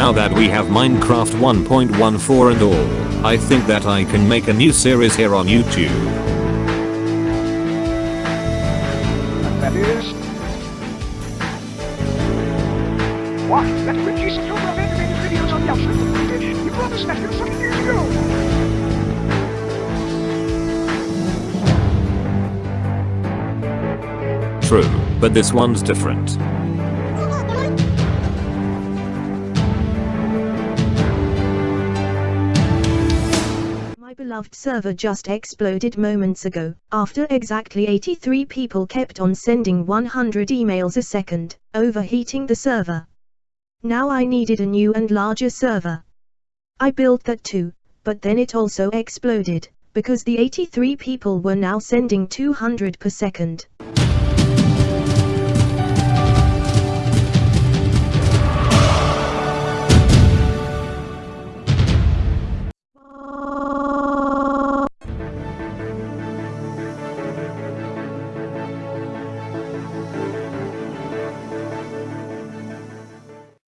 Now that we have Minecraft 1.14 and all, I think that I can make a new series here on YouTube. That is... What? That reduces the number of animated videos on the. You promised that here some years ago. True, but this one's different. My beloved server just exploded moments ago, after exactly 83 people kept on sending 100 emails a second, overheating the server. Now I needed a new and larger server. I built that too, but then it also exploded, because the 83 people were now sending 200 per second.